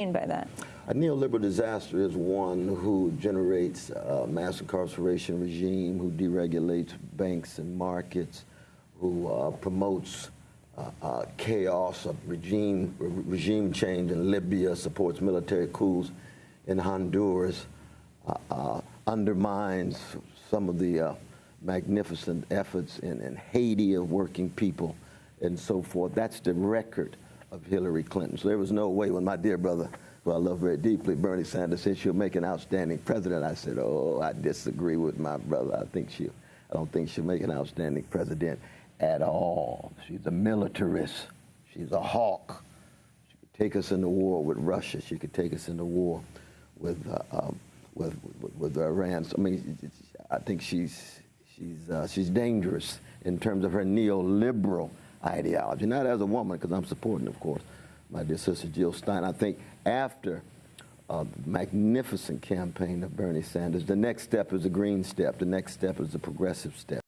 mean by that? A neoliberal disaster is one who generates a mass incarceration regime, who deregulates banks and markets, who uh, promotes uh, uh, chaos, of regime, re- regime change in Libya, supports military coups in Honduras, uh, uh, undermines some of the uh, magnificent efforts in, in Haiti of working people and so forth. That's the record of Hillary Clinton. So there was no way when my dear brother, who I love very deeply, Bernie Sanders, said she'll make an outstanding president. I said, oh, I disagree with my brother. I think she, I don't think she'll make an outstanding president at all. She's a militarist. She's a hawk. She could take us into war with Russia. She could take us into war with uh, um, with, with, with Iran. So, I mean, I think she's she's uh, she's dangerous in terms of her neoliberal ideology. Not as a woman, because I'm supporting, of course, my dear sister Jill Stein. I think after uh, the magnificent campaign of Bernie Sanders, the next step is a green step. The next step is a progressive step.